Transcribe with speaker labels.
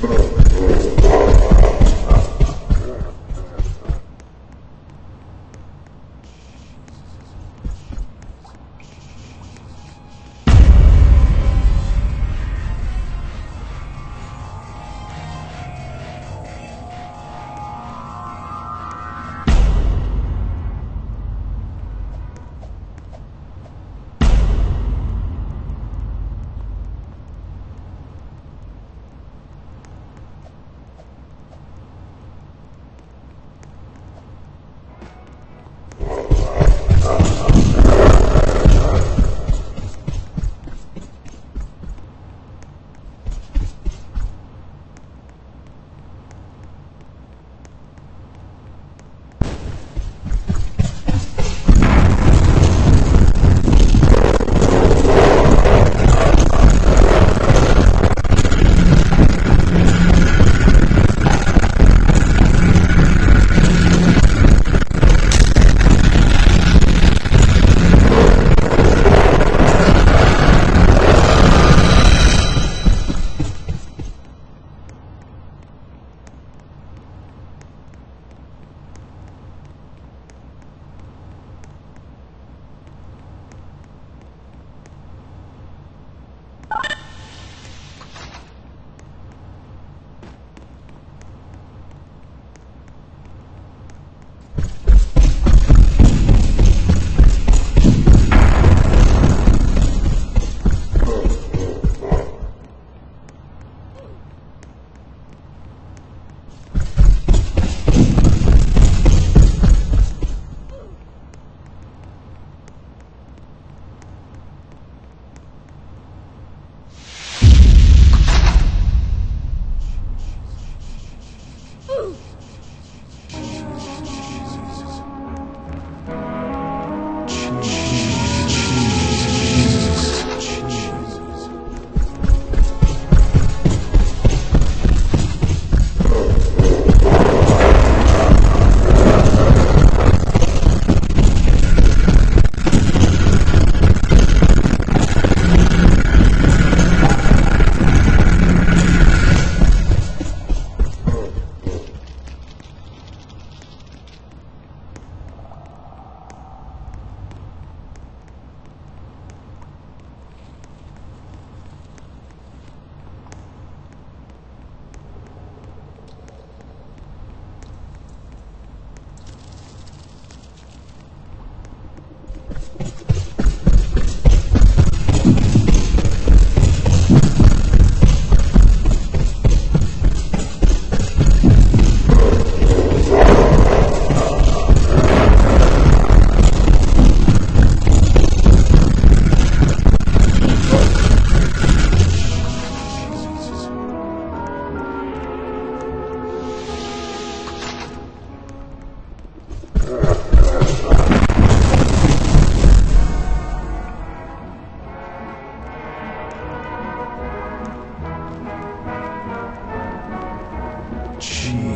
Speaker 1: both. Jeez.